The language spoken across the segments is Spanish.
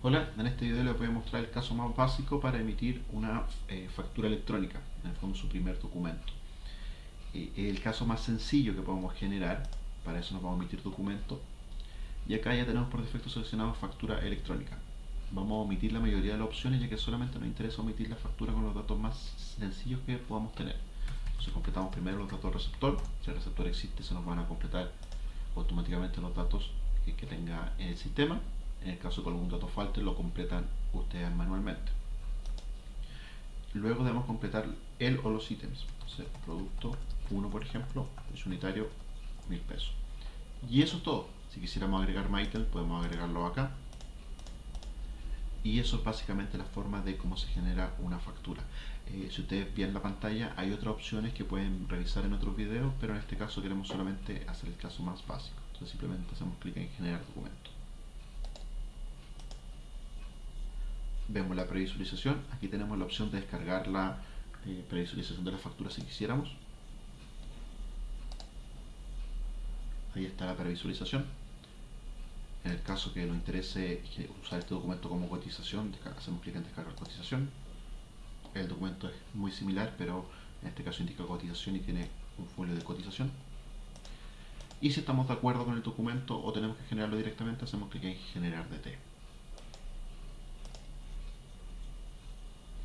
Hola, en este video les voy a mostrar el caso más básico para emitir una eh, factura electrónica, en el fondo su primer documento. Eh, el caso más sencillo que podemos generar, para eso nos vamos a emitir documento, y acá ya tenemos por defecto seleccionado factura electrónica. Vamos a omitir la mayoría de las opciones ya que solamente nos interesa omitir la factura con los datos más sencillos que podamos tener. Entonces completamos primero los datos del receptor, si el receptor existe se nos van a completar automáticamente los datos que, que tenga en el sistema en el caso que algún dato falte, lo completan ustedes manualmente. Luego debemos completar el o los ítems. Entonces, producto 1, por ejemplo, es unitario, 1000 pesos. Y eso es todo. Si quisiéramos agregar más ítems, podemos agregarlo acá. Y eso es básicamente la forma de cómo se genera una factura. Eh, si ustedes ven la pantalla, hay otras opciones que pueden revisar en otros videos, pero en este caso queremos solamente hacer el caso más básico. Entonces simplemente hacemos clic en generar documento. Vemos la previsualización, aquí tenemos la opción de descargar la eh, previsualización de la factura si quisiéramos. Ahí está la previsualización. En el caso que nos interese usar este documento como cotización, hacemos clic en descargar cotización. El documento es muy similar, pero en este caso indica cotización y tiene un folio de cotización. Y si estamos de acuerdo con el documento o tenemos que generarlo directamente, hacemos clic en generar DT.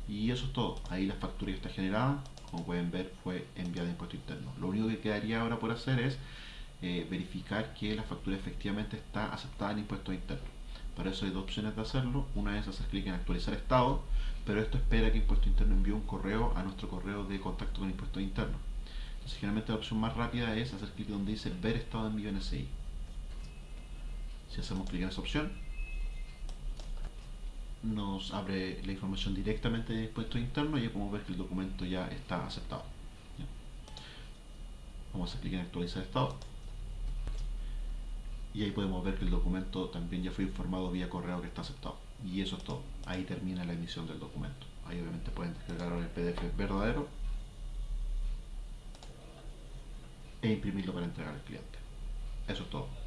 Y eso es todo. Ahí la factura ya está generada. Como pueden ver, fue enviada a impuesto interno. Lo único que quedaría ahora por hacer es eh, verificar que la factura efectivamente está aceptada en impuestos internos. Para eso hay dos opciones de hacerlo. Una es hacer clic en actualizar estado, pero esto espera que Impuesto Interno envíe un correo a nuestro correo de contacto con Impuestos Internos. Entonces, generalmente la opción más rápida es hacer clic donde dice ver estado de envío NSI. Si hacemos clic en esa opción, nos abre la información directamente de impuestos internos y podemos ver que el documento ya está aceptado. Vamos a clic en actualizar estado. Y ahí podemos ver que el documento también ya fue informado vía correo que está aceptado. Y eso es todo. Ahí termina la emisión del documento. Ahí obviamente pueden descargar el PDF verdadero e imprimirlo para entregar al cliente. Eso es todo.